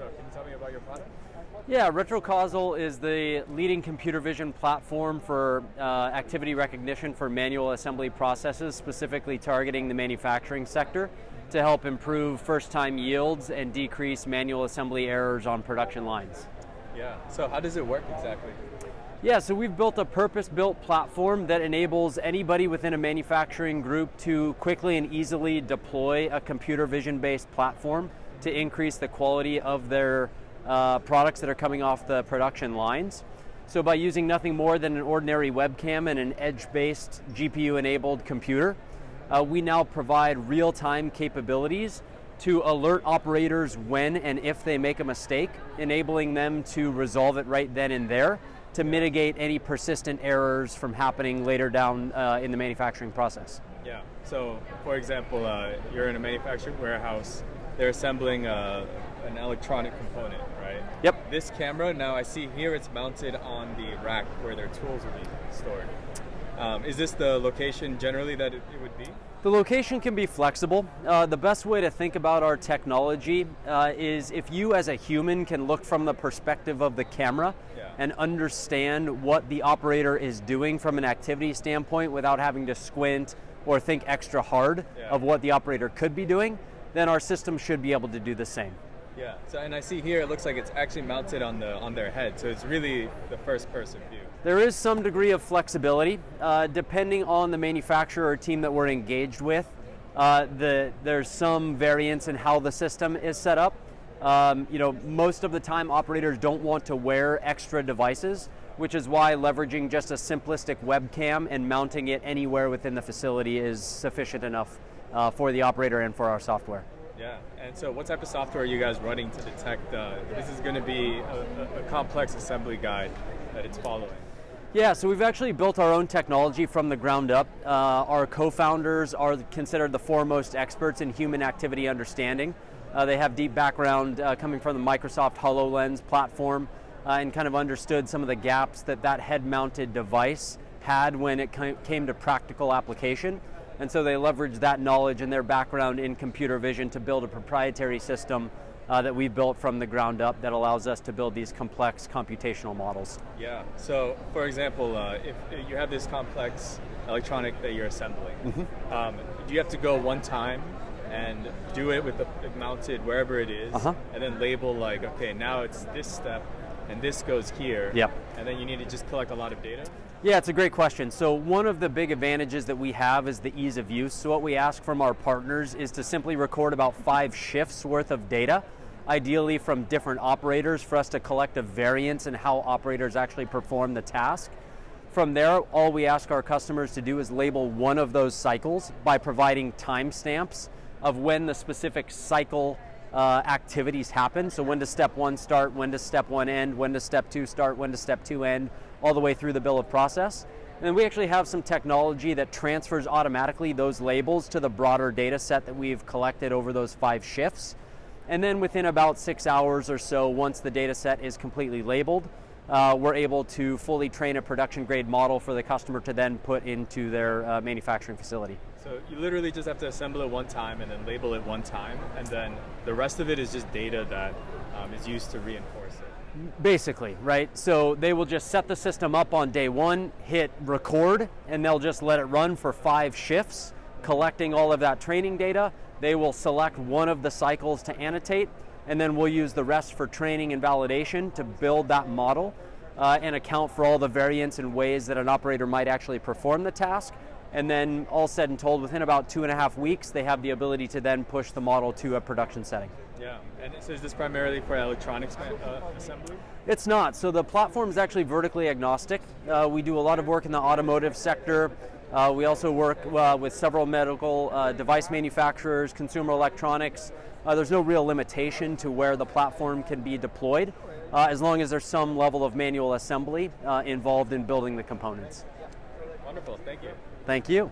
So can you tell me about your product? Yeah, RetroCausal is the leading computer vision platform for uh, activity recognition for manual assembly processes, specifically targeting the manufacturing sector to help improve first-time yields and decrease manual assembly errors on production lines. Yeah, so how does it work exactly? Yeah, so we've built a purpose-built platform that enables anybody within a manufacturing group to quickly and easily deploy a computer vision-based platform to increase the quality of their uh, products that are coming off the production lines. So by using nothing more than an ordinary webcam and an edge-based GPU-enabled computer, uh, we now provide real-time capabilities to alert operators when and if they make a mistake, enabling them to resolve it right then and there to mitigate any persistent errors from happening later down uh, in the manufacturing process. Yeah, so for example, uh, you're in a manufacturing warehouse, they're assembling uh, an electronic component, right? Yep. This camera, now I see here it's mounted on the rack where their tools will be stored. Um, is this the location generally that it, it would be? The location can be flexible. Uh, the best way to think about our technology uh, is if you as a human can look from the perspective of the camera Yeah. and understand what the operator is doing from an activity standpoint without having to squint or think extra hard Yeah. of what the operator could be doing, then our system should be able to do the same. Yeah. So and I see here it looks like it's actually mounted on the on their head, so it's really the first person view. There is some degree of flexibility, uh, depending on the manufacturer or team that we're engaged with. Uh, the, there's some variance in how the system is set up. Um, you know, most of the time operators don't want to wear extra devices, which is why leveraging just a simplistic webcam and mounting it anywhere within the facility is sufficient enough uh, for the operator and for our software. Yeah. And so, what type of software are you guys running to detect? Uh, this is going to be a, a, complex assembly guide that it's following. Yeah, so we've actually built our own technology from the ground up. Uh, our co-founders are considered the foremost experts in human activity understanding. Uh, they have deep background uh, coming from the Microsoft HoloLens platform uh, and kind of understood some of the gaps that that head-mounted device had when it came to practical application. And so they leveraged that knowledge and their background in computer vision to build a proprietary system uh, that we built from the ground up that allows us to build these complex computational models. Yeah. So, for example, uh, if you have this complex electronic that you're assembling, Mm-hmm. um, do you have to go one time and do it with the it mounted wherever it is, Uh-huh. and then label like, okay, now it's this step, and this goes here. Yep. And then you need to just collect a lot of data. Yeah, it's a great question. So one of the big advantages that we have is the ease of use. So what we ask from our partners is to simply record about five shifts worth of data, ideally from different operators for us to collect a variance in how operators actually perform the task. From there, all we ask our customers to do is label one of those cycles by providing timestamps of when the specific cycle uh, activities happen. So when does step one start, when does step one end, when does step two start, when does step two end, all the way through the bill of process. And then we actually have some technology that transfers automatically those labels to the broader data set that we've collected over those five shifts. And then within about six hours or so, once the data set is completely labeled, uh, we're able to fully train a production grade model for the customer to then put into their uh, manufacturing facility. So you literally just have to assemble it one time and then label it one time, and then the rest of it is just data that um, is used to reinforce it. Basically, right? So they will just set the system up on day one, hit record, and they'll just let it run for five shifts, collecting all of that training data. They will select one of the cycles to annotate, and then we'll use the rest for training and validation to build that model uh, and account for all the variance and ways that an operator might actually perform the task. And then, all said and told, within about two and a half weeks, they have the ability to then push the model to a production setting. Yeah. And so is this primarily for electronics uh, assembly? It's not. So the platform is actually vertically agnostic. Uh, we do a lot of work in the automotive sector. Uh, we also work uh, with several medical uh, device manufacturers, consumer electronics. Uh, there's no real limitation to where the platform can be deployed, uh, as long as there's some level of manual assembly uh, involved in building the components. Wonderful. Thank you. Thank you.